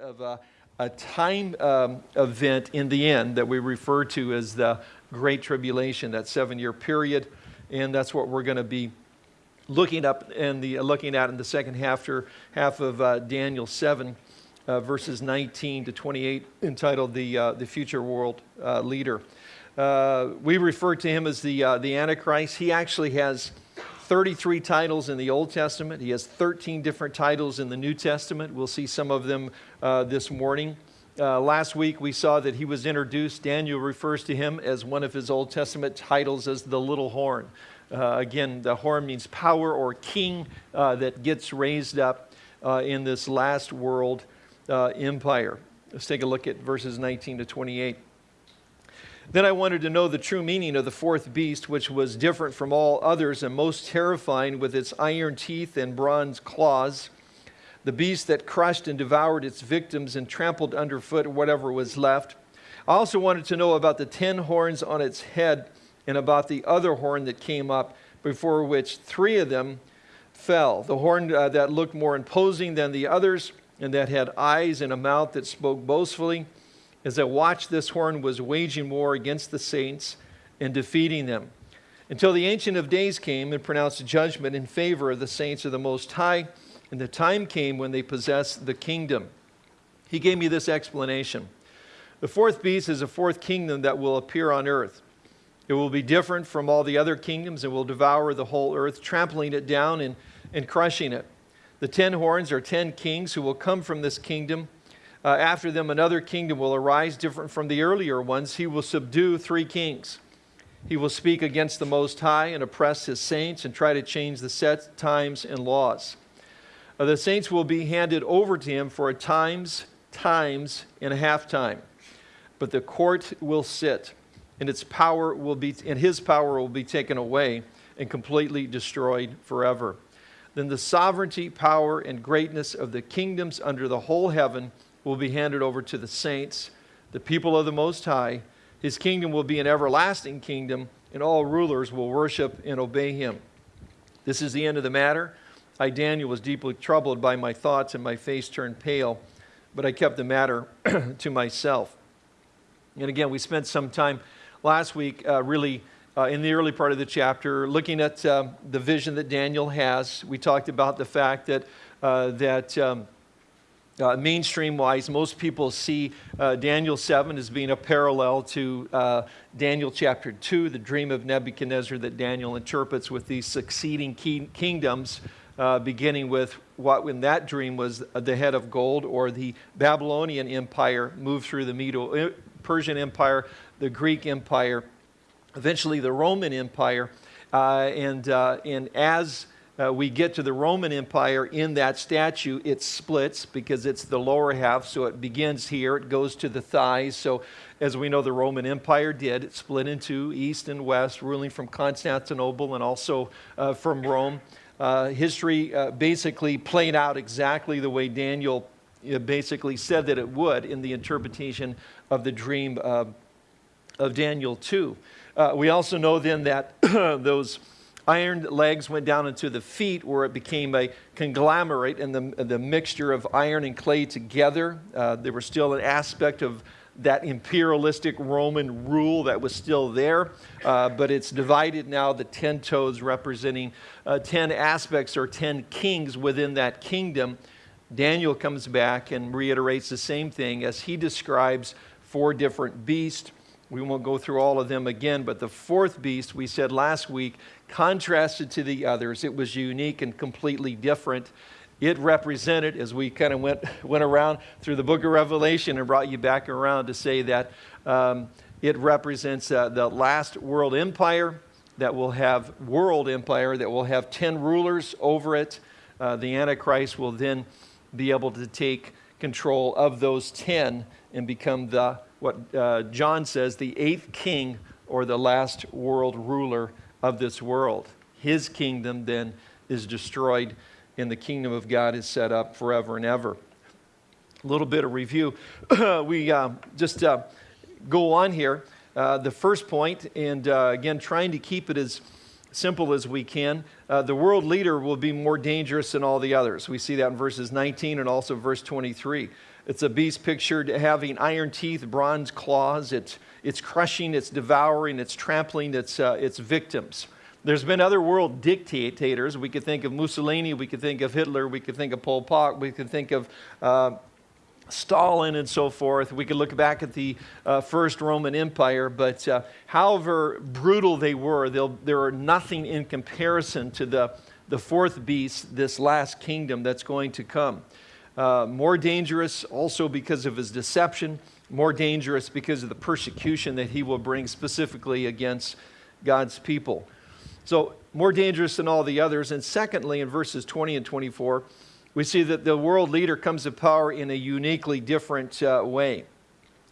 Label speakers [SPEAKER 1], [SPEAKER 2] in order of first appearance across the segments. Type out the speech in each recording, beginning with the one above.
[SPEAKER 1] of-
[SPEAKER 2] a, a time um, event in the end that we refer to as the Great Tribulation, that seven-year period, and that's what we're going to be looking up and the looking at in the second half, or half of uh, Daniel 7, uh, verses 19 to 28, entitled "the uh, the Future World uh, Leader." Uh, we refer to him as the uh, the Antichrist. He actually has 33 titles in the Old Testament. He has 13 different titles in the New Testament. We'll see some of them uh, this morning. Uh, last week we saw that he was introduced. Daniel refers to him as one of his Old Testament titles as the little horn. Uh, again, the horn means power or king uh, that gets raised up uh, in this last world uh, empire. Let's take a look at verses 19 to 28. Then I wanted to know the true meaning of the fourth beast, which was different from all others and most terrifying with its iron teeth and bronze claws. The beast that crushed and devoured its victims and trampled underfoot whatever was left. I also wanted to know about the ten horns on its head and about the other horn that came up, before which three of them fell. The horn uh, that looked more imposing than the others, and that had eyes and a mouth that spoke boastfully. As I watched, this horn was waging war against the saints and defeating them. Until the Ancient of Days came and pronounced judgment in favor of the saints of the Most High, and the time came when they possessed the kingdom. He gave me this explanation. The fourth beast is a fourth kingdom that will appear on earth. It will be different from all the other kingdoms and will devour the whole earth, trampling it down and, and crushing it. The ten horns are ten kings who will come from this kingdom. Uh, after them, another kingdom will arise different from the earlier ones. He will subdue three kings. He will speak against the Most High and oppress his saints and try to change the set times and laws. Uh, the saints will be handed over to him for a times, times, and a half time. But the court will sit and its power will be and his power will be taken away and completely destroyed forever then the sovereignty power and greatness of the kingdoms under the whole heaven will be handed over to the saints the people of the most high. His kingdom will be an everlasting kingdom and all rulers will worship and obey him. This is the end of the matter. I daniel was deeply troubled by my thoughts and my face turned pale but i kept the matter to myself. And again we spent some time last week uh, really uh, in the early part of the chapter, looking at uh, the vision that Daniel has. We talked about the fact that, uh, that um, uh, mainstream wise, most people see uh, Daniel 7 as being a parallel to Daniel chapter 2, the dream of Nebuchadnezzar that Daniel interprets with these succeeding kingdoms. Uh, beginning with what in that dream was the head of gold or the Babylonian Empire moved through the Medo Persian Empire, the Greek Empire, eventually the Roman Empire. Uh, and, uh, and as uh, we get to the Roman Empire in that statue, it splits because it's the lower half. So it begins here, it goes to the thighs. So, as we know, the Roman Empire did, it split into east and west, ruling from Constantinople and also uh, from Rome. Uh, history uh, basically played out exactly the way Daniel basically said that it would in the interpretation of the dream uh, of Daniel 2. Uh, we also know then that those iron legs went down into the feet where it became a conglomerate and the, the mixture of iron and clay together. Uh, there was still an aspect of that imperialistic Roman rule that was still there, uh, but it's divided now, the 10 toes representing uh, 10 aspects or 10 kings within that kingdom. Daniel comes back and reiterates the same thing as he describes four different beasts. We won't go through all of them again, but the fourth beast, we said last week, contrasted to the others. It was unique and completely different. It represented, as we kind of went, went around through the book of Revelation and brought you back around to say that um, it represents uh, the last world empire that will have world empire that will have 10 rulers over it. Uh, the Antichrist will then be able to take control of those 10 and become the, what uh, John says, the eighth king or the last world ruler of this world. His kingdom then is destroyed and the kingdom of God is set up forever and ever. A little bit of review. we uh, just uh, go on here. Uh, the first point, and uh, again, trying to keep it as simple as we can. Uh, the world leader will be more dangerous than all the others. We see that in verses 19 and also verse 23. It's a beast pictured having iron teeth, bronze claws. It's, it's crushing, it's devouring, it's trampling its, uh, its victims. There's been other world dictators. We could think of Mussolini, we could think of Hitler, we could think of Pol Pot, we could think of uh, Stalin and so forth. We could look back at the uh, First Roman Empire, but uh, however brutal they were, they are nothing in comparison to the, the fourth beast, this last kingdom that's going to come. Uh, more dangerous also because of his deception, more dangerous because of the persecution that he will bring specifically against God's people. So, more dangerous than all the others. And secondly, in verses 20 and 24, we see that the world leader comes to power in a uniquely different uh, way.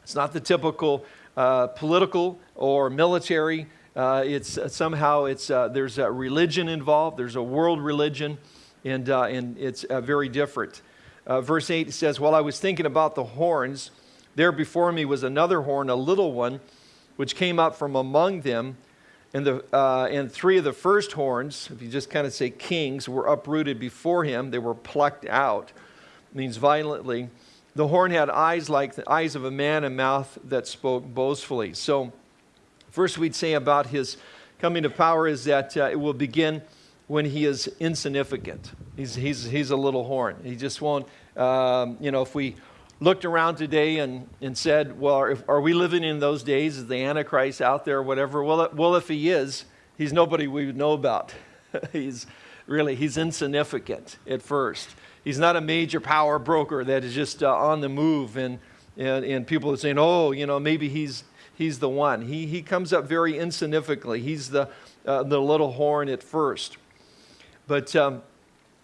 [SPEAKER 2] It's not the typical uh, political or military. Uh, it's uh, somehow it's uh, there's a religion involved. There's a world religion, and uh, and it's very different. Verse eight says, "While I was thinking about the horns, there before me was another horn, a little one, which came up from among them." And, the, uh, and three of the first horns, if you just kind of say kings, were uprooted before him. They were plucked out, means violently. The horn had eyes like the eyes of a man and mouth that spoke boastfully. So, first we'd say about his coming to power is that uh, it will begin when he is insignificant. He's, he's, he's a little horn. He just won't, um, you know, if we looked around today and, and said, well, if, are we living in those days? Is the Antichrist out there or whatever? Well, well, if he is, he's nobody we would know about. he's really, he's insignificant at first. He's not a major power broker that is just uh, on the move and, and, and people are saying, oh, you know, maybe he's, he's the one. He, he comes up very insignificantly. He's the, uh, the little horn at first. But um,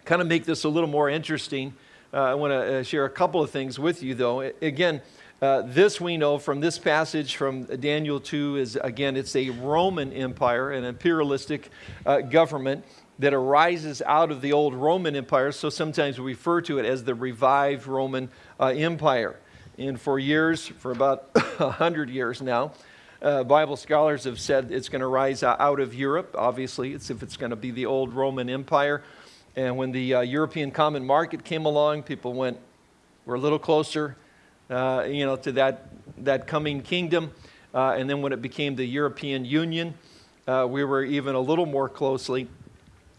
[SPEAKER 2] kind of make this a little more interesting, uh, I want to uh, share a couple of things with you, though. Again, uh, this we know from this passage from Daniel 2 is, again, it's a Roman Empire, an imperialistic uh, government that arises out of the old Roman Empire. So sometimes we refer to it as the revived Roman uh, Empire. And for years, for about 100 years now, uh, Bible scholars have said it's going to rise out of Europe. Obviously, it's if it's going to be the old Roman Empire. And when the uh, European Common Market came along, people went, we're a little closer, uh, you know, to that, that coming kingdom. Uh, and then when it became the European Union, uh, we were even a little more closely.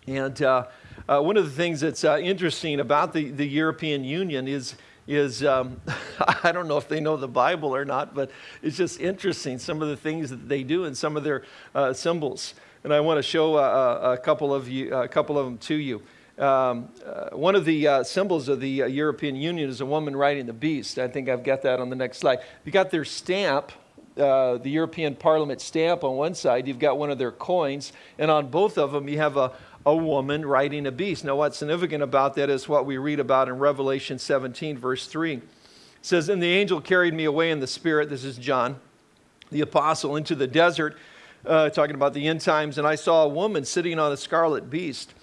[SPEAKER 2] And uh, uh, one of the things that's interesting about the, the European Union is, is um, I don't know if they know the Bible or not, but it's just interesting some of the things that they do and some of their symbols. And I want to show a, a couple of you, a couple of them to you. Um, uh, one of the uh, symbols of the uh, European Union is a woman riding the beast. I think I've got that on the next slide. You got their stamp, uh, the European Parliament stamp on one side, you've got one of their coins, and on both of them you have a, a woman riding a beast. Now, what's significant about that is what we read about in Revelation 17, verse 3. It says, And the angel carried me away in the spirit, this is John, the apostle, into the desert, uh, talking about the end times, and I saw a woman sitting on a scarlet beast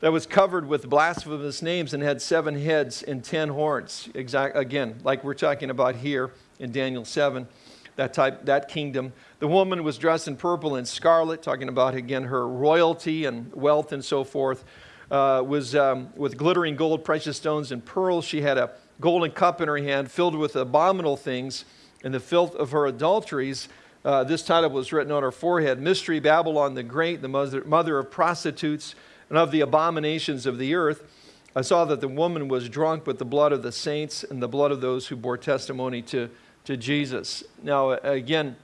[SPEAKER 2] that was covered with blasphemous names and had seven heads and ten horns. Exact, again, like we're talking about here in Daniel 7, that type, that kingdom. The woman was dressed in purple and scarlet, talking about again her royalty and wealth and so forth. Uh, was um, with glittering gold, precious stones, and pearls. She had a golden cup in her hand filled with abominable things and the filth of her adulteries. Uh, this title was written on her forehead Mystery Babylon the Great, the mother, mother of prostitutes and of the abominations of the earth. I saw that the woman was drunk with the blood of the saints and the blood of those who bore testimony to, to Jesus. Now, again,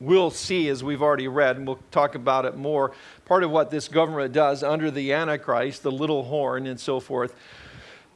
[SPEAKER 2] we'll see as we've already read, and we'll talk about it more. Part of what this government does under the Antichrist, the little horn, and so forth,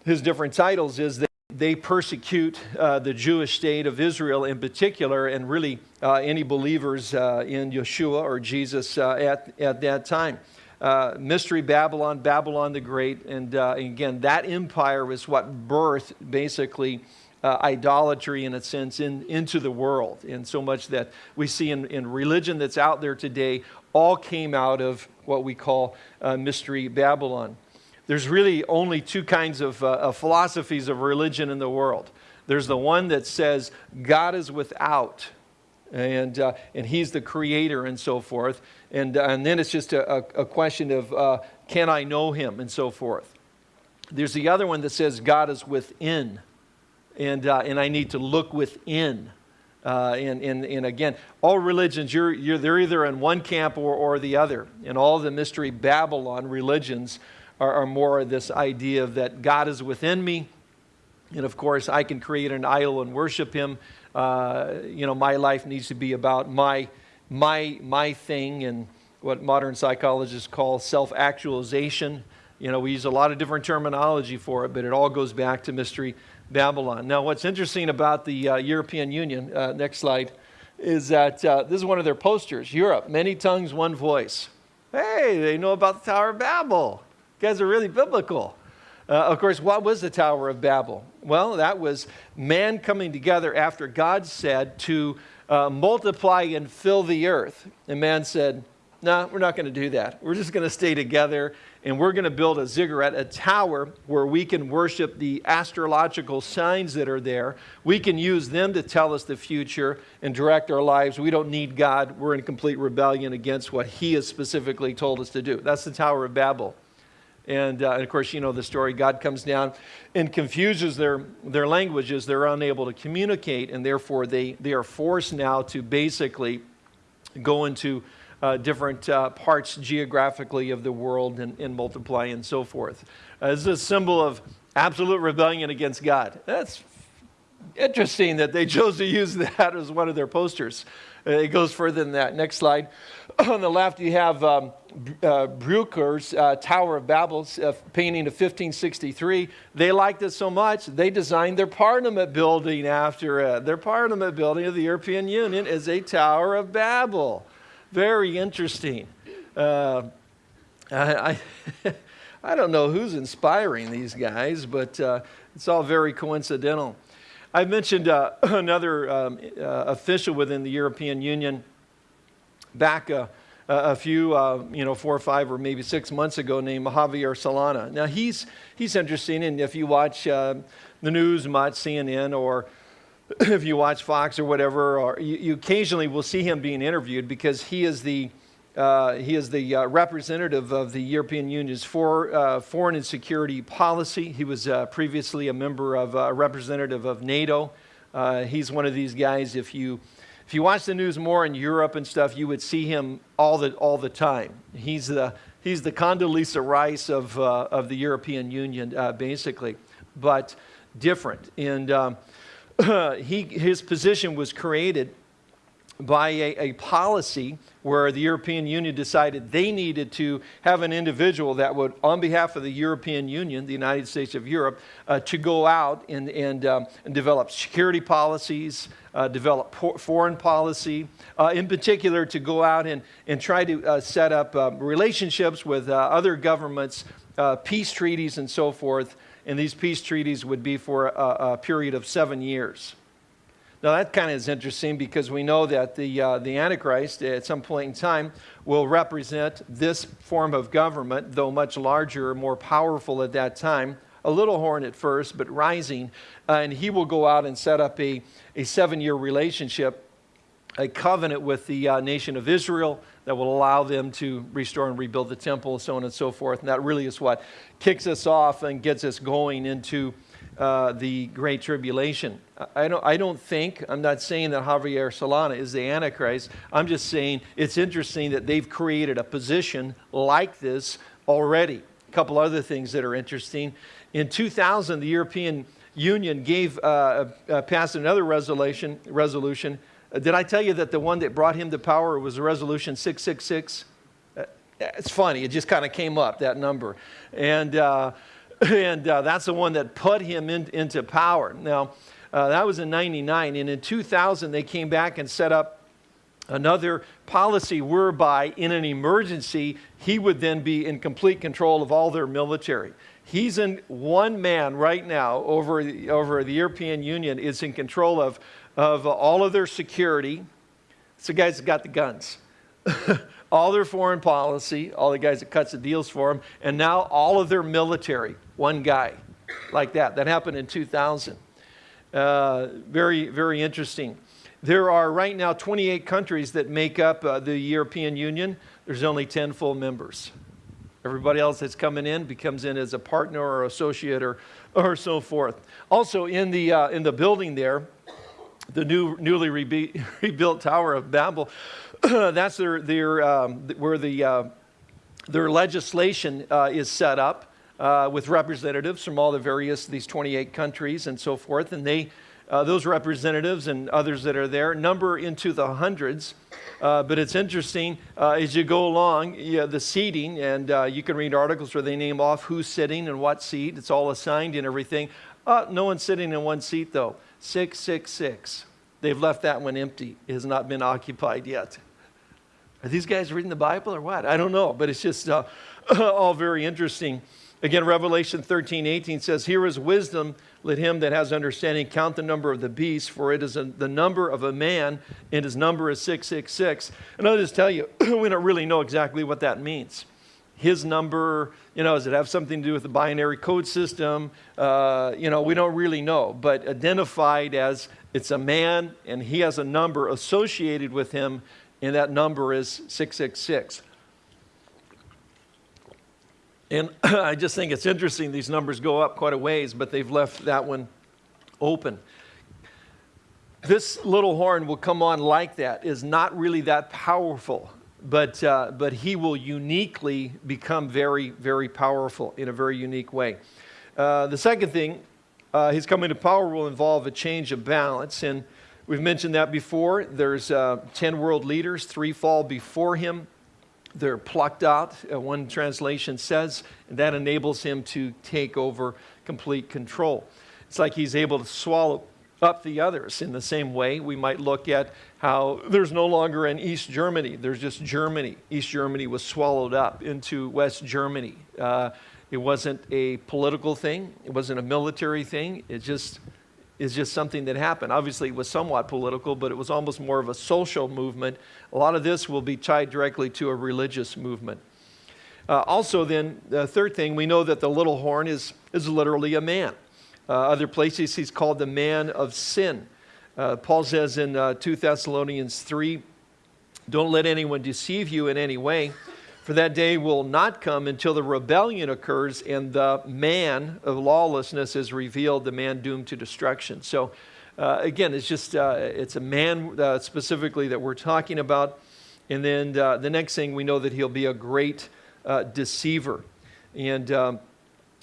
[SPEAKER 2] his different titles is that they persecute uh, the Jewish state of Israel in particular, and really uh, any believers uh, in Yeshua or Jesus uh, at, at that time uh, Mystery Babylon, Babylon the Great. And uh, again, that empire was what birthed basically uh, idolatry in a sense in, into the world. And so much that we see in, in religion that's out there today all came out of what we call uh, Mystery Babylon. There's really only two kinds of, uh, of philosophies of religion in the world. There's the one that says God is without, And, uh, and he's the creator and so forth. And, uh, and then it's just a, a, question of uh, can I know him and so forth. There's the other one that says God is within, and, uh, and I need to look within. Uh, and, and, and again, all religions, you're, you're, they're either in one camp or, or the other. And all the mystery Babylon religions are, are more of this idea that God is within me. And of course, I can create an idol and worship him. Uh, you know, my life needs to be about my, my, my thing and what modern psychologists call self actualization. You know, we use a lot of different terminology for it, but it all goes back to Mystery Babylon. Now, what's interesting about the uh, European Union, uh, next slide, is that uh, this is one of their posters Europe, many tongues, one voice. Hey, they know about the Tower of Babel. You guys are really biblical. Uh, of course, what was the Tower of Babel? Well, that was man coming together after God said to uh, multiply and fill the earth. And man said, no, nah, we're not going to do that. We're just going to stay together and we're going to build a ziggurat, a tower where we can worship the astrological signs that are there. We can use them to tell us the future and direct our lives. We don't need God. We're in complete rebellion against what He has specifically told us to do. That's the Tower of Babel. And, uh, and, of course, you know the story. God comes down and confuses their, their languages. They're unable to communicate, and therefore they, they are forced now to basically go into uh, different uh, parts geographically of the world and, and multiply and so forth. Uh, this a symbol of absolute rebellion against God. That's interesting that they chose to use that as one of their posters. Uh, it goes further than that. Next slide. On the left, you have um, uh, uh, Tower of Babel uh, painting of 1563. They liked it so much, they designed their Parliament building after it. Their Parliament building of the European Union is a Tower of Babel. Very interesting. Uh, I, I, I, don't know who's inspiring these guys, but uh, it's all very coincidental. I mentioned uh, another um, uh, official within the European Union back uh, a few, uh, you know, four or five or maybe six months ago named Javier Solana. Now, he's, he's interesting, and if you watch the news much, CNN or if you watch Fox or whatever, or you, you, occasionally will see him being interviewed because he is the uh, he is the uh, representative of the European Union's for, uh, foreign and security policy. He was uh, previously a member of uh, a representative of NATO. Uh, he's one of these guys. If you if you watch the news more in Europe and stuff, you would see him all the all the time. He's the he's the Condoleezza Rice of of the European Union, basically, but different and. Um, he, his position was created by a, a, policy where the European Union decided they needed to have an individual that would, on behalf of the European Union, the United States of Europe, uh, to go out and, and, um, and develop security policies, uh, develop foreign policy, uh, in particular to go out and, and try to uh, set up um, relationships with uh, other governments, uh, peace treaties, and so forth and these peace treaties would be for a, a period of seven years. Now, that kind of is interesting because we know that the, uh, the Antichrist at some point in time will represent this form of government, though much larger, more powerful at that time. A little horn at first, but rising. Uh, and he will go out and set up a, a seven year relationship, a covenant with the uh, nation of Israel that will allow them to restore and rebuild the temple, so on and so forth. And that really is what kicks us off and gets us going into uh, the Great Tribulation. I don't, I don't think, I'm not saying that Javier Solana is the Antichrist. I'm just saying it's interesting that they've created a position like this already. A couple other things that are interesting. In 2000, the European Union gave, uh, uh, passed another resolution, resolution did I tell you that the one that brought him to power was Resolution 666? Uh, it's funny, it just kind of came up, that number. And, uh, and uh, that's the one that put him in, into power. Now, uh, that was in 99. And in 2000, they came back and set up another policy whereby, in an emergency, he would then be in complete control of all their military. He's in one man right now over, over the European Union is in control of of all of their security. It's the guys that got the guns. all their foreign policy, all the guys that cuts the deals for them, and now all of their military, one guy like that. That happened in 2000. Uh, very, very interesting. There are right now 28 countries that make up uh, the European Union. There's only 10 full members. Everybody else that's coming in becomes in as a partner or associate or, or so forth. Also, in the, uh, in the building there, the new, newly rebuilt Tower of Babel, that's their, their, um, where the, uh, their legislation uh, is set up uh, with representatives from all the various, these 28 countries and so forth. And they, uh, those representatives and others that are there number into the hundreds. Uh, but it's interesting uh, as you go along, yeah, the seating, and you can read articles where they name off who's sitting and what seat. It's all assigned and everything. No one's sitting in one seat, though. 666. They've left that one empty. It has not been occupied yet. Are these guys reading the Bible or what? I don't know, but it's just uh, all very interesting. Again, Revelation 13, 18 says, Here is wisdom. Let him that has understanding count the number of the beast, for it is a, the number of a man, and his number is 666. And I'll just tell you, we don't really know exactly what that means. His number, you know, does it have something to do with the binary code system? Uh, you know, we don't really know, but identified as it's a man, and he has a number associated with him, and that number is 666. And I just think it's interesting. These numbers go up quite a ways, but they've left that one open. This little horn will come on like that, is not really that powerful, but, uh, but he will uniquely become very, very powerful in a very unique way. Uh, the second thing, uh, his coming to power will involve a change of balance. And we've mentioned that before. There's uh, 10 world leaders, three fall before him they're plucked out, uh, one translation says, and that enables him to take over complete control. It's like he's able to swallow up the others. In the same way, we might look at how there's no longer an East Germany, there's just Germany. East Germany was swallowed up into West Germany. Uh, it wasn't a political thing, it wasn't a military thing, it just is just something that happened. Obviously, it was somewhat political, but it was almost more of a social movement. A lot of this will be tied directly to a religious movement. Uh, also, then, the third thing, we know that the little horn is, is literally a man. Uh, other places, he's called the man of sin. Uh, Paul says in uh, 2 Thessalonians 3 Don't let anyone deceive you in any way for that day will not come until the rebellion occurs and the man of lawlessness is revealed, the man doomed to destruction. So, uh, again, it's just, uh, it's a man uh, specifically that we're talking about. And then the next thing, we know that he'll be a great deceiver. And um,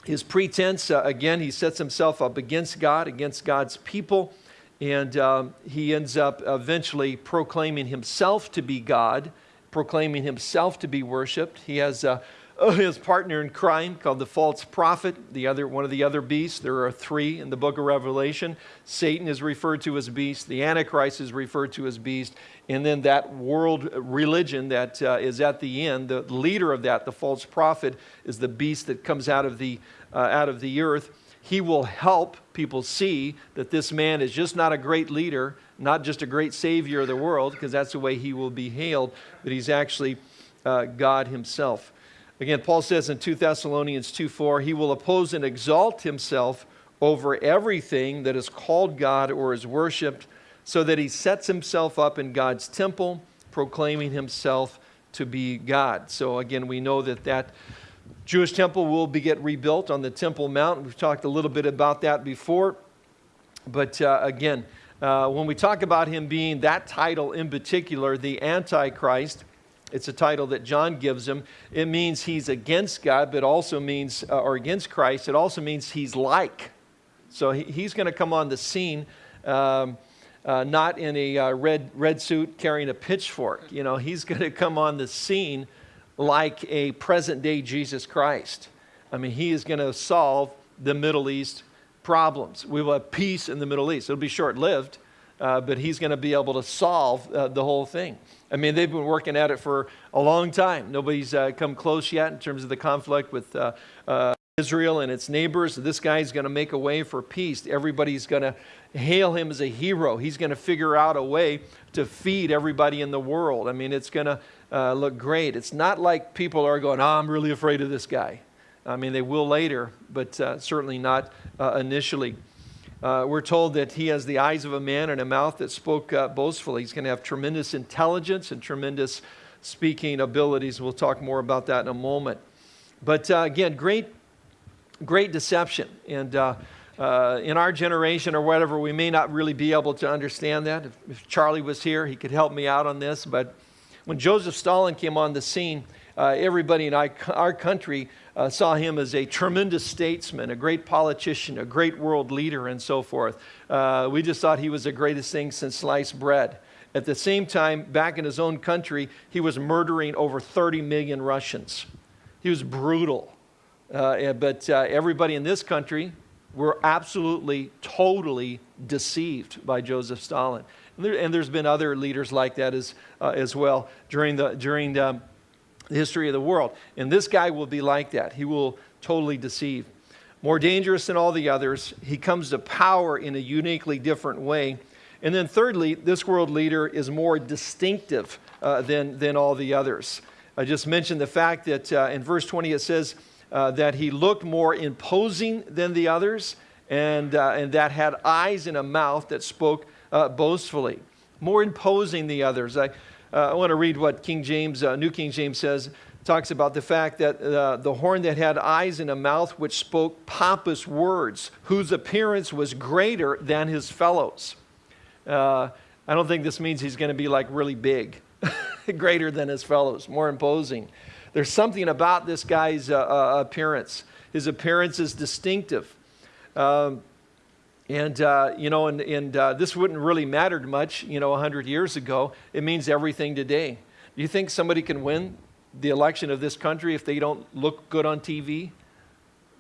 [SPEAKER 2] his pretense, uh, again, he sets himself up against God, against God's people. And um, he ends up eventually proclaiming himself to be God proclaiming himself to be worshiped. He has uh, his partner in crime called the false prophet, the other, one of the other beasts. There are three in the book of Revelation. Satan is referred to as beast, the Antichrist is referred to as beast, and then that world religion that uh, is at the end, the leader of that, the false prophet, is the beast that comes out of the, uh, out of the earth. He will help people see that this man is just not a great leader, not just a great savior of the world, because that's the way he will be hailed, but he's actually uh, God himself. Again, Paul says in 2 Thessalonians 2 4, he will oppose and exalt himself over everything that is called God or is worshiped, so that he sets himself up in God's temple, proclaiming himself to be God. So again, we know that that Jewish temple will be get rebuilt on the Temple Mount. We've talked a little bit about that before. But uh, again, uh, when we talk about him being that title in particular, the Antichrist, it's a title that John gives him. It means he's against God, but also means, uh, or against Christ, it also means he's like. So he, he's going to come on the scene. Um, uh, not in a uh, red, red suit carrying a pitchfork. You know, he's going to come on the scene like a present day Jesus Christ. I mean, he is going to solve the Middle East problems. We will have peace in the Middle East. It'll be short lived, uh, but he's going to be able to solve uh, the whole thing. I mean, they've been working at it for a long time. Nobody's uh, come close yet in terms of the conflict with uh, uh, Israel and its neighbors. This guy's going to make a way for peace. Everybody's going to hail him as a hero. He's going to figure out a way to feed everybody in the world. I mean, it's going to look great. It's not like people are going, oh, I'm really afraid of this guy. I mean, they will later, but certainly not initially. Uh, we're told that he has the eyes of a man and a mouth that spoke uh, boastfully. He's going to have tremendous intelligence and tremendous speaking abilities. We'll talk more about that in a moment. But uh, again, great, great deception. And uh, uh, in our generation or whatever, we may not really be able to understand that. If, if, Charlie was here, he could help me out on this. But when Joseph Stalin came on the scene, uh, everybody in our country uh, saw him as a tremendous statesman, a great politician, a great world leader, and so forth. Uh, we just thought he was the greatest thing since sliced bread. At the same time, back in his own country, he was murdering over 30 million Russians. He was brutal. Uh, but uh, everybody in this country were absolutely, totally deceived by Joseph Stalin. And, there, has been other leaders like that as, uh, as well during, the, during the history of the world. And this guy will be like that. He will totally deceive. More dangerous than all the others, he comes to power in a uniquely different way. And then, thirdly, this world leader is more distinctive uh, than, than all the others. I just mentioned the fact that uh, in verse 20 it says uh, that he looked more imposing than the others and, uh, and that had eyes and a mouth that spoke uh, boastfully. More imposing than the others. I, I want to read what King James, uh, New King James says. Talks about the fact that the horn that had eyes and a mouth which spoke pompous words, whose appearance was greater than his fellows. I don't think this means he's going to be like really big. greater than his fellows, more imposing. There's something about this guy's uh, uh, appearance. His appearance is distinctive. Um, and, uh, you know, and, and uh, this wouldn't really matter much, you know, 100 years ago. It means everything today. Do you think somebody can win the election of this country if they don't look good on TV?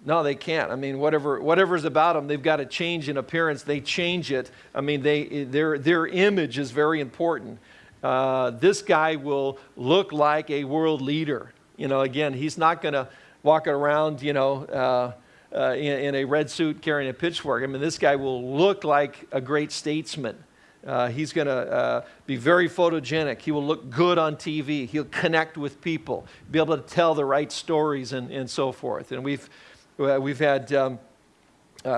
[SPEAKER 2] No, they can't. I mean, whatever, whatever's about them, they've got to change in appearance. They change it. I mean, they, their, their image is very important uh, this guy will look like a world leader. You know, again, he's not going to walk around, you know, uh, uh, in, in, a red suit carrying a pitchfork. I mean, this guy will look like a great statesman. Uh, he's going to uh, be very photogenic. He will look good on TV. He'll connect with people, be able to tell the right stories, and, and so forth. And we've, uh, we've had um,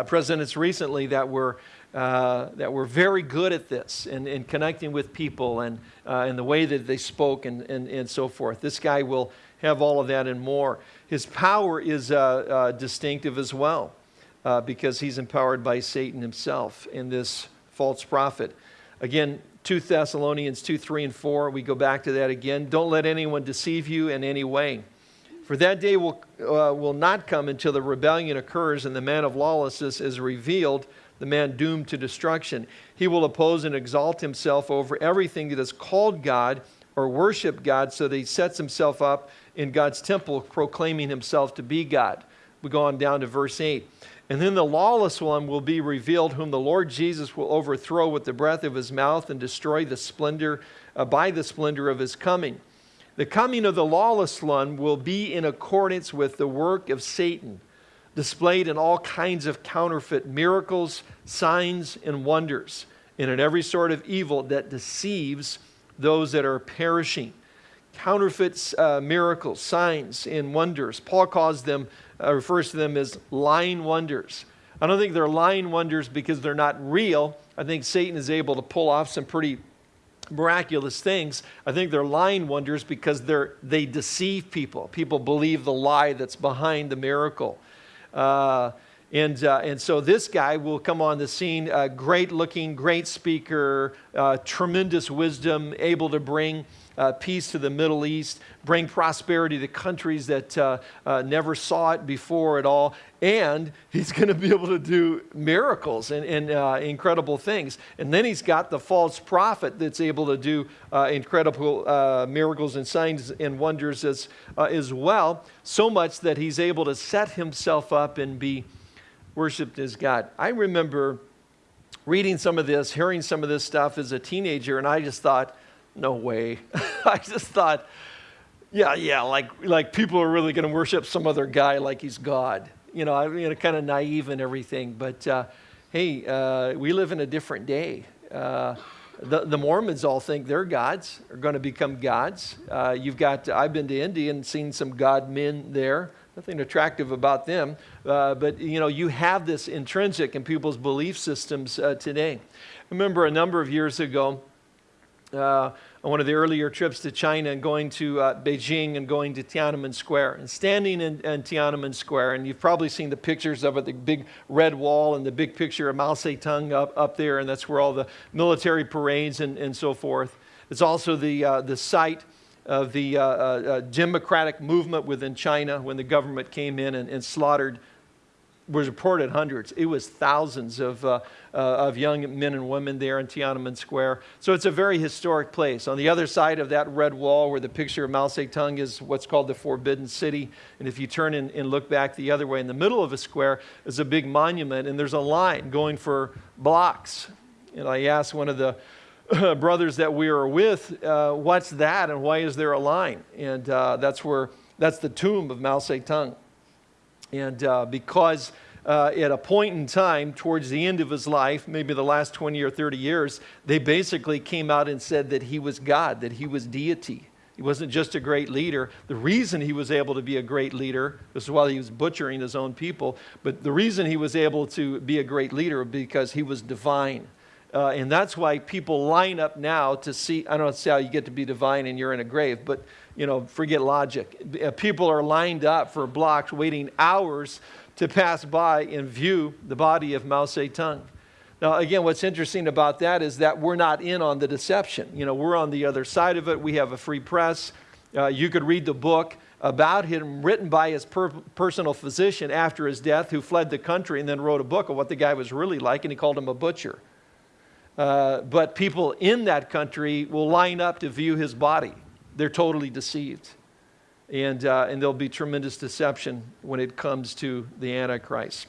[SPEAKER 2] presidents recently that were uh, that were very good at this and in, in, connecting with people and, uh, and the way that they spoke and, and, and so forth. This guy will have all of that and more. His power is uh, uh distinctive as well uh, because he's empowered by Satan himself in this false prophet. Again, 2 Thessalonians 2, 3, and 4, we go back to that again. Don't let anyone deceive you in any way. For that day will, will not come until the rebellion occurs and the man of lawlessness is revealed the man doomed to destruction. He will oppose and exalt himself over everything that is called God or worship God, so that he sets himself up in God's temple, proclaiming himself to be God. We go on down to verse 8. And then the lawless one will be revealed, whom the Lord Jesus will overthrow with the breath of his mouth and destroy the splendor uh, by the splendor of his coming. The coming of the lawless one will be in accordance with the work of Satan displayed in all kinds of counterfeit miracles, signs, and wonders, and in every sort of evil that deceives those that are perishing. Counterfeit uh, miracles, signs, and wonders. Paul calls them, uh, refers to them as lying wonders. I don't think they're lying wonders because they're not real. I think Satan is able to pull off some pretty miraculous things. I think they're lying wonders because they're, they deceive people. People believe the lie that's behind the miracle. Uh, and, uh, and so this guy will come on the scene, uh, great looking, great speaker, uh, tremendous wisdom, able to bring uh, peace to the Middle East, bring prosperity to countries that uh, never saw it before at all. And he's going to be able to do miracles and, and incredible things. And then he's got the false prophet that's able to do incredible miracles and signs and wonders as, as well, so much that he's able to set himself up and be worshiped as God. I remember reading some of this, hearing some of this stuff as a teenager, and I just thought, no way. I just thought, yeah, yeah, like, like people are really going to worship some other guy like he's God. You know, I mean, kind of naive and everything. But uh, hey, uh, we live in a different day. Uh, the, the, Mormons all think their gods are going to become gods. Uh, you've got, I've been to India and seen some God men there, nothing attractive about them. Uh, but you know, you have this intrinsic in people's belief systems uh, today. I remember a number of years ago, uh, on one of the earlier trips to China and going to uh, Beijing and going to Tiananmen Square and standing in, in, Tiananmen Square. And you've probably seen the pictures of it, the big red wall and the big picture of Mao Zedong up, up there. And that's where all the military parades and, and so forth. It's also the, uh, the site of the uh, uh, uh democratic movement within China when the government came in and, and slaughtered was reported hundreds. It was thousands of, uh, uh, of young men and women there in Tiananmen Square. So it's a very historic place. On the other side of that red wall, where the picture of Mao Zedong is what's called the Forbidden City. And if you turn and, and look back the other way, in the middle of a square is a big monument, and there's a line going for blocks. And I asked one of the brothers that we are with, uh, what's that and why is there a line? And uh, that's where, that's the tomb of Mao Zedong. And uh, because uh, at a point in time, towards the end of his life, maybe the last 20 or 30 years, they basically came out and said that he was God, that he was deity. He wasn't just a great leader. The reason he was able to be a great leader was while he was butchering his own people, but the reason he was able to be a great leader because he was divine. Uh, and that's why people line up now to see, I don't see how you get to be divine and you're in a grave, but you know, forget logic. Uh, people are lined up for blocks waiting hours to pass by and view the body of Mao Zedong. Now, again, what's interesting about that is that we're not in on the deception. You know, we're on the other side of it. We have a free press. Uh, you could read the book about him written by his per personal physician after his death who fled the country and then wrote a book of what the guy was really like and he called him a butcher. Uh, but people in that country will line up to view his body they're totally deceived. And, uh, and there'll be tremendous deception when it comes to the Antichrist.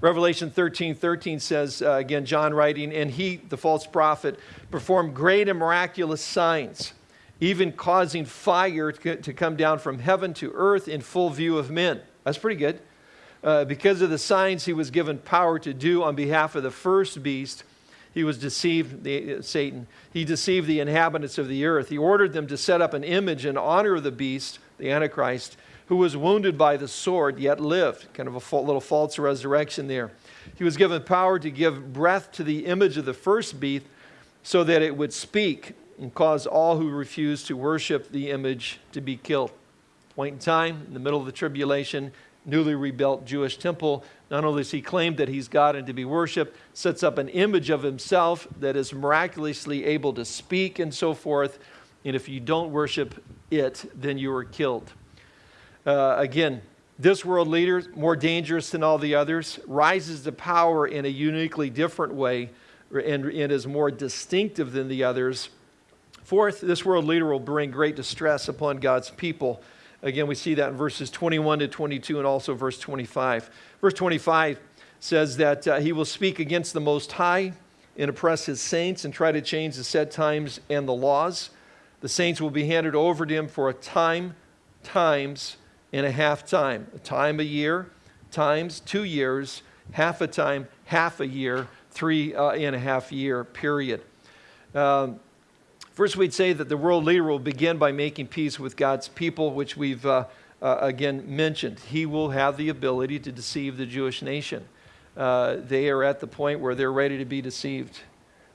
[SPEAKER 2] Revelation 13 13 says, uh, again, John writing, and he, the false prophet, performed great and miraculous signs, even causing fire to, come down from heaven to earth in full view of men. That's pretty good. Uh, because of the signs he was given power to do on behalf of the first beast he was deceived, the, uh, Satan. He deceived the inhabitants of the earth. He ordered them to set up an image in honor of the beast, the Antichrist, who was wounded by the sword, yet lived. Kind of a little false resurrection there. He was given power to give breath to the image of the first beast so that it would speak and cause all who refused to worship the image to be killed. Point in time, in the middle of the tribulation, newly rebuilt Jewish temple, not only does he claim that he's God and to be worshiped, sets up an image of himself that is miraculously able to speak and so forth. And if you don't worship it, then you are killed. Uh, again, this world leader, more dangerous than all the others, rises to power in a uniquely different way and, and is more distinctive than the others. Fourth, this world leader will bring great distress upon God's people Again, we see that in verses 21 to 22 and also verse 25. Verse 25 says that uh, he will speak against the Most High and oppress his saints and try to change the set times and the laws. The saints will be handed over to him for a time, times, and a half time. A time a year, times two years, half a time, half a year, three uh, and a half year period. Um, First, we'd say that the world leader will begin by making peace with God's people, which we've uh, uh, again mentioned. He will have the ability to deceive the Jewish nation. Uh, they are at the point where they're ready to be deceived.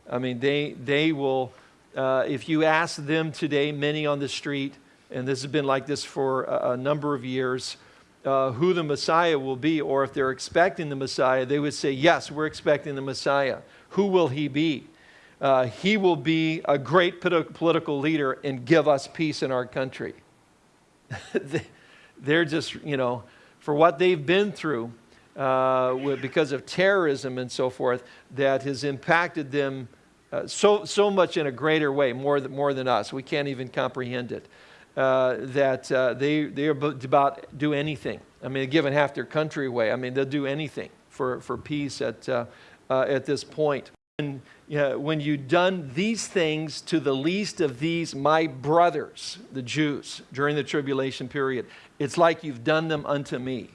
[SPEAKER 2] I mean, they, they will, uh, if you ask them today, many on the street, and this has been like this for a, a number of years, uh, who the Messiah will be, or if they're expecting the Messiah, they would say, Yes, we're expecting the Messiah. Who will he be? Uh, he will be a great political leader and give us peace in our country. They're just, you know, for what they've been through uh, because of terrorism and so forth, that has impacted them uh, so, so much in a greater way, more than, more than us. We can't even comprehend it. Uh, that uh, they, they're about do anything. I mean, giving half their country away. I mean, they'll do anything for, for peace at, uh, uh, at this point. And when you've done these things to the least of these, my brothers, the Jews, during the tribulation period, it's like you've done them unto me.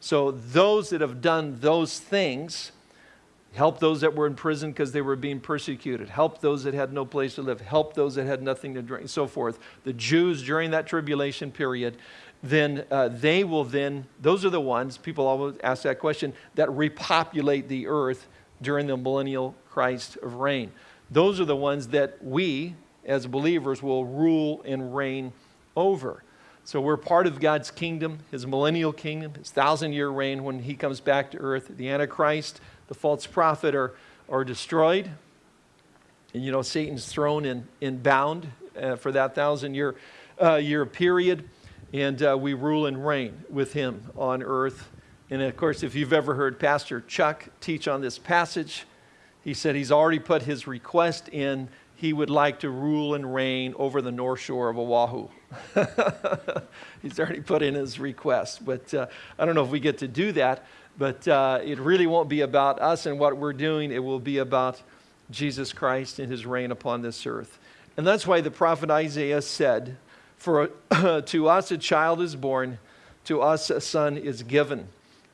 [SPEAKER 2] So those that have done those things, help those that were in prison because they were being persecuted, help those that had no place to live, help those that had nothing to drink, so forth. The Jews during that tribulation period, then uh, they will then, those are the ones, people always ask that question, that repopulate the earth during the millennial Christ of reign. Those are the ones that we, as believers, will rule and reign over. So we're part of God's kingdom, his millennial kingdom, his thousand year reign when he comes back to earth. The Antichrist, the false prophet are, are destroyed. And you know, Satan's thrown in, in bound uh, for that thousand year, uh, year period. And uh, we rule and reign with him on earth. And of course, if you've ever heard Pastor Chuck teach on this passage, he said he's already put his request in. He would like to rule and reign over the North Shore of Oahu. he's already put in his request. But uh, I don't know if we get to do that. But uh, it really won't be about us and what we're doing. It will be about Jesus Christ and his reign upon this earth. And that's why the prophet Isaiah said, For to us a child is born, to us a son is given,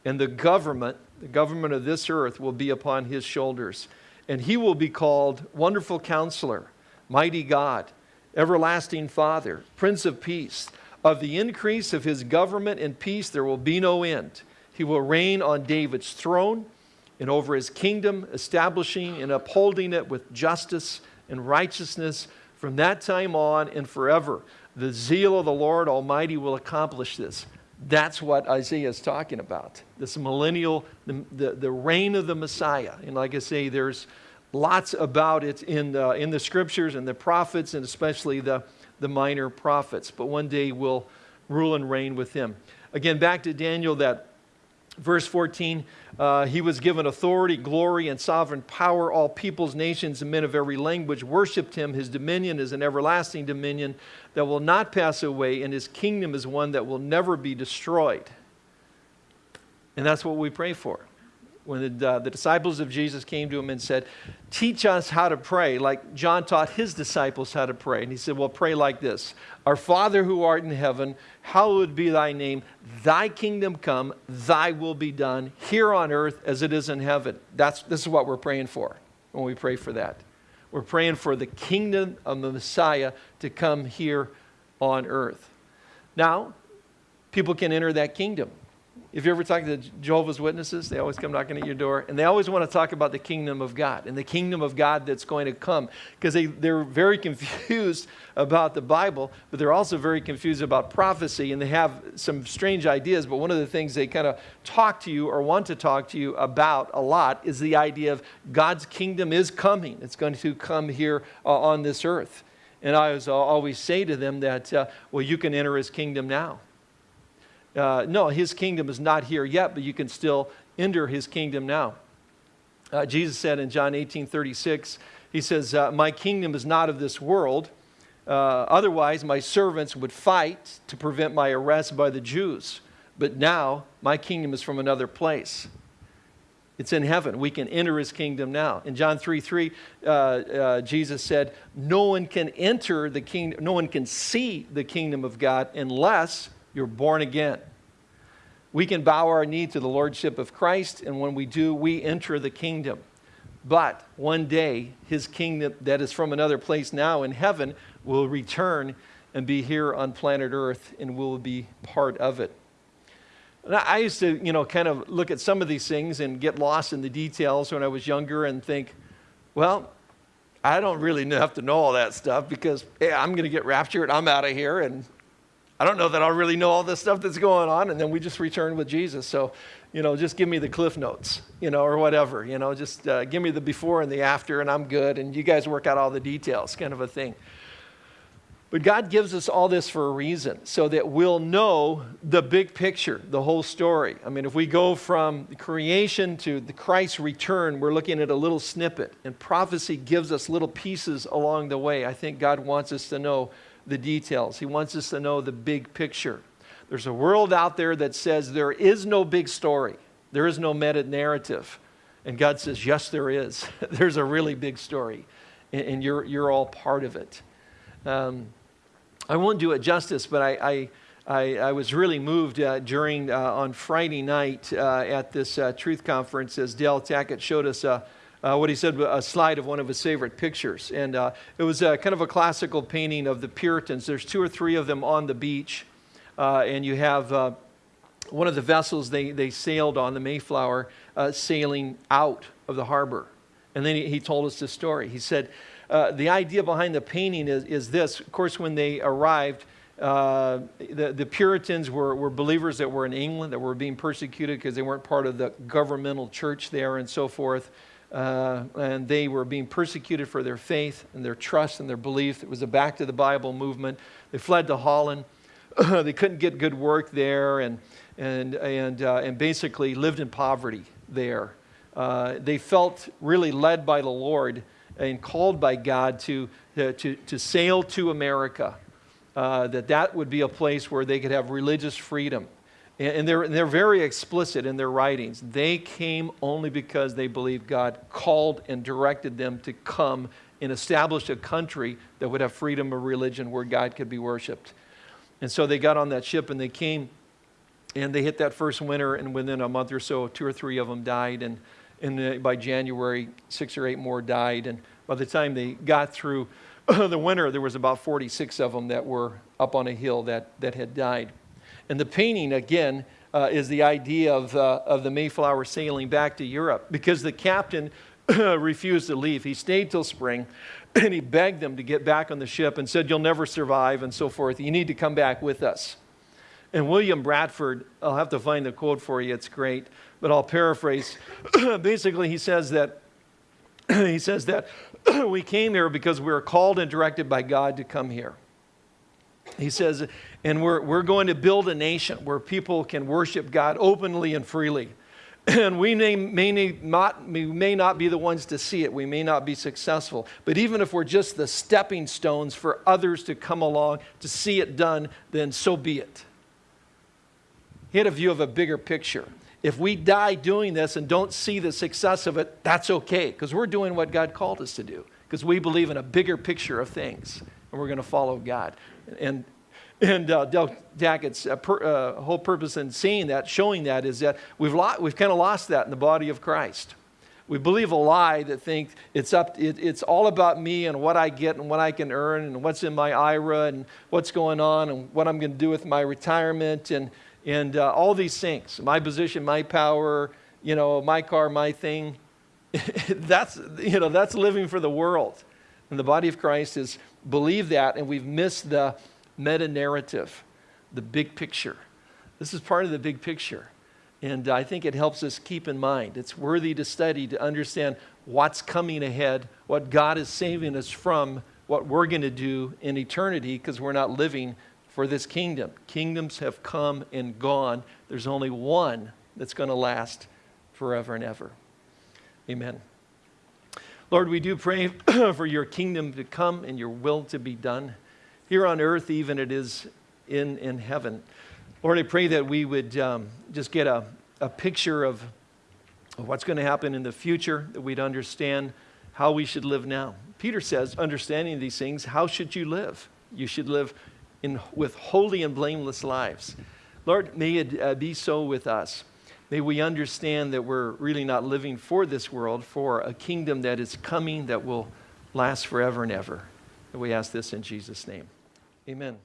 [SPEAKER 2] and the government, the government of this earth, will be upon his shoulders. And he will be called Wonderful Counselor, Mighty God, Everlasting Father, Prince of Peace. Of the increase of his government and peace there will be no end. He will reign on David's throne and over his kingdom, establishing and upholding it with justice and righteousness from that time on and forever. The zeal of the Lord Almighty will accomplish this. That's what Isaiah is talking about. This millennial, the, the, the reign of the Messiah. And like I say, there's lots about it in the, in the scriptures and the prophets, and especially the, the minor prophets. But one day we'll rule and reign with him. Again, back to Daniel, that Verse 14, uh, he was given authority, glory, and sovereign power. All peoples, nations, and men of every language worshiped him. His dominion is an everlasting dominion that will not pass away, and his kingdom is one that will never be destroyed. And that's what we pray for when the, uh, the, disciples of Jesus came to him and said, Teach us how to pray, like John taught his disciples how to pray. And he said, Well, pray like this Our Father who art in heaven, hallowed be thy name. Thy kingdom come, thy will be done here on earth as it is in heaven. That's, this is what we're praying for when we pray for that. We're praying for the kingdom of the Messiah to come here on earth. Now, people can enter that kingdom. If you ever talk to Jehovah's Witnesses, they always come knocking at your door, and they always want to talk about the kingdom of God and the kingdom of God that's going to come because they, they're very confused about the Bible, but they're also very confused about prophecy, and they have some strange ideas. But one of the things they kind of talk to you or want to talk to you about a lot is the idea of God's kingdom is coming. It's going to come here uh, on this earth. And I always say to them that, uh, well, you can enter his kingdom now. Uh, no, his kingdom is not here yet, but you can still enter his kingdom now. Uh, Jesus said in John 18 36, he says, uh, My kingdom is not of this world. Uh, otherwise, my servants would fight to prevent my arrest by the Jews. But now, my kingdom is from another place. It's in heaven. We can enter his kingdom now. In John 3 3, uh, uh, Jesus said, No one can enter the kingdom, no one can see the kingdom of God unless you're born again. We can bow our knee to the Lordship of Christ, and when we do, we enter the kingdom. But one day, his kingdom that is from another place now in heaven will return and be here on planet Earth, and we'll be part of it. And I used to, you know, kind of look at some of these things and get lost in the details when I was younger and think, well, I don't really have to know all that stuff because hey, I'm going to get raptured, I'm out of here, and I don't know that I'll really know all this stuff that's going on. And then we just return with Jesus. So, you know, just give me the cliff notes, you know, or whatever, you know, just uh, give me the before and the after and I'm good. And you guys work out all the details, kind of a thing. But God gives us all this for a reason, so that we'll know the big picture, the whole story. I mean, if we go from creation to the Christ's return, we're looking at a little snippet, and prophecy gives us little pieces along the way. I think God wants us to know the details. He wants us to know the big picture. There's a world out there that says there is no big story, there is no meta narrative. And God says, Yes, there is. There's a really big story, and you're, you're all part of it. Um, I won't do it justice, but I, I, I, I was really moved uh, during uh, on Friday night uh, at this uh, truth conference as Del Tackett showed us a uh, what he said, a slide of one of his favorite pictures. And uh, it was kind of a classical painting of the Puritans. There's two or three of them on the beach. uh, and you have uh, one of the vessels they, they sailed on, the Mayflower, uh, sailing out of the harbor. And then he, he told us this story. He said, The idea behind the painting is, is this. Of course, when they arrived, uh, the, the Puritans were, were believers that were in England that were being persecuted because they weren't part of the governmental church there and so forth. Uh, and they were being persecuted for their faith and their trust and their belief. It was a back to the Bible movement. They fled to Holland. they couldn't get good work there and, and, and, uh, and basically lived in poverty there. Uh, they felt really led by the Lord and called by God to, to, to sail to America, uh, that that would be a place where they could have religious freedom. And, they're, they're very explicit in their writings. They came only because they believed God called and directed them to come and establish a country that would have freedom of religion where God could be worshiped. And so they got on that ship and they came and they hit that first winter, and within a month or so, two or three of them died. And, and uh, by January, six or eight more died. And by the time they got through the winter, there was about 46 of them that were up on a hill that, that had died. And the painting, again, uh, is the idea of, uh, of the Mayflower sailing back to Europe because the captain refused to leave. He stayed till spring and he begged them to get back on the ship and said, You'll never survive and so forth. You need to come back with us. And William Bradford, I'll have to find the quote for you, it's great, but I'll paraphrase. Basically, he says that he says that we came here because we were called and directed by God to come here. He says, and we're, we're going to build a nation where people can worship God openly and freely. And we may, may, not, we may not be the ones to see it. We may not be successful. But even if we're just the stepping stones for others to come along to see it done, then so be it. He had a view of a bigger picture. If we die doing this and don't see the success of it, that's okay, because we're doing what God called us to do, because we believe in a bigger picture of things, and we're going to follow God. And, and uh, Del Tackett's uh, per, uh, whole purpose in saying that, showing that, is that we've, we've kind of lost that in the body of Christ. We believe a lie that thinks it's, up, it, it's all about me and what I get and what I can earn and what's in my IRA and what's going on and what I'm going to do with my retirement. And, and uh, all these things my position, my power, you know, my car, my thing. that's, you know, that's living for the world. And the body of Christ is believe that, and we've missed the meta narrative, the big picture. This is part of the big picture. And I think it helps us keep in mind. It's worthy to study to understand what's coming ahead, what God is saving us from, what we're going to do in eternity because we're not living for this kingdom. Kingdoms have come and gone. There's only one that's going to last forever and ever. Amen. Lord, we do pray for your kingdom to come and your will to be done here on earth, even it is in, in heaven. Lord, I pray that we would um, just get a, a picture of, what's going to happen in the future, that we'd understand how we should live now. Peter says, understanding these things, how should you live? You should live in, with holy and blameless lives. Lord, may it uh, be so with us. May we understand that we're really not living for this world, for a kingdom that is coming that will last forever and ever. And we ask this in Jesus' name. Amen.